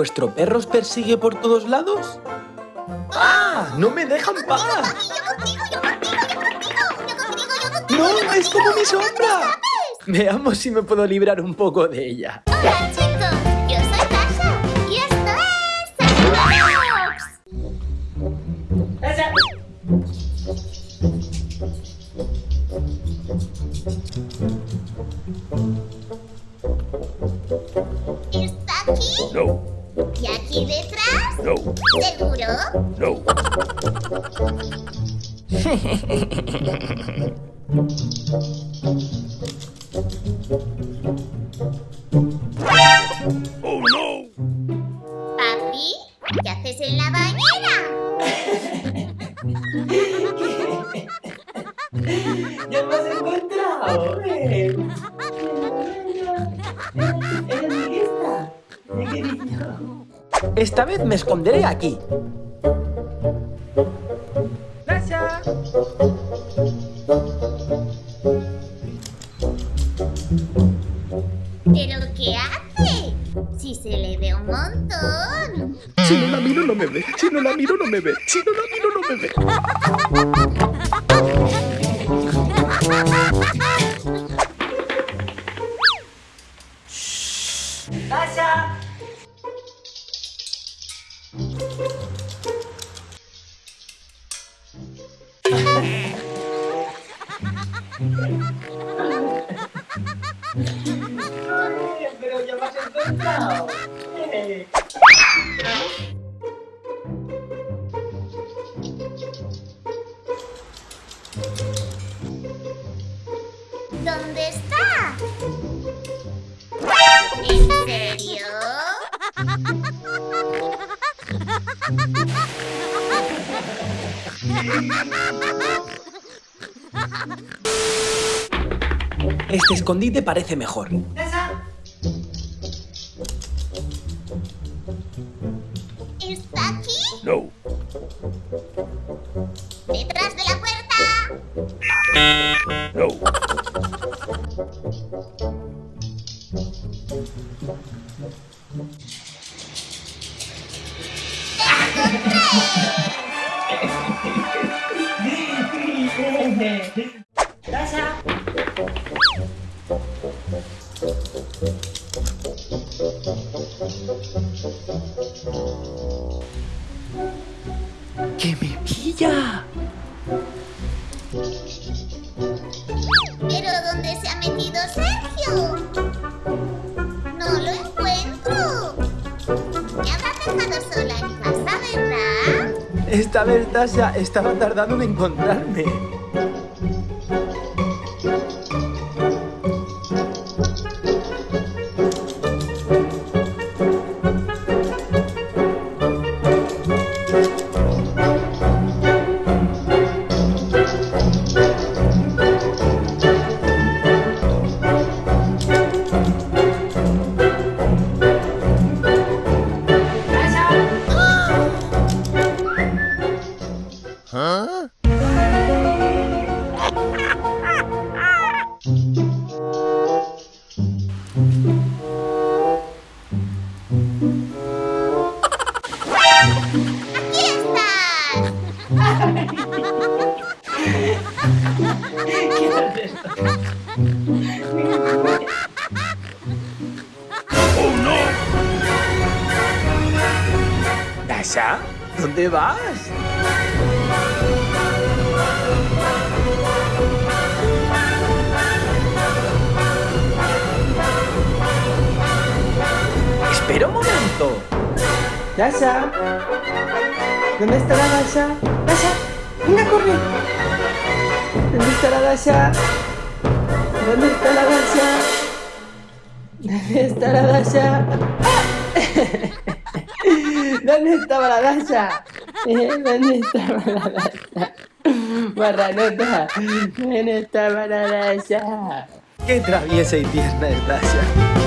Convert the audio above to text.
¿Vuestro perro os persigue por todos lados? ¡Ah! ¡No me dejan paz! ¡No! ¡Es como mi sombra! Veamos si me puedo librar un poco de ella. Hola chicos, yo soy Tasha y esto es. ¿Está aquí? No, ¿Y aquí detrás? no, ¿Seguro? no. Oh no! Papi, ¿qué haces en la bañera? ¡Ya me has encontrado! Esta vez me esconderé aquí. ¡Tasha! ¿Pero qué hace? Si se le ve un montón. Si no la miro no me ve, si no la miro no me ve, si no la miro no me ve. Pero ya me has. ¿Dónde está? ¿En serio? Este escondite parece mejor. ¿Está aquí? No, ¿Detrás de la puerta? no. ¡Que me pilla! ¿Pero dónde se ha metido Sergio? No lo encuentro. Me habrás dejado sola en casa, ¿verdad? Esta vez Tasha estaba tardando en encontrarme. ¿Tasha? ¿Dónde vas? Dasha. ¿Dónde está la Dasha? Dasha, venga, corre. ¿Dónde está la Dasha? ¿Dónde está la Dasha? ¿Dónde está la Dasha? ¿Dónde estaba la Dasha? ¿Dónde estaba la Dasha? Barranota, ¿dónde estaba la Dasha? Qué traviesa y tierna es Dasha.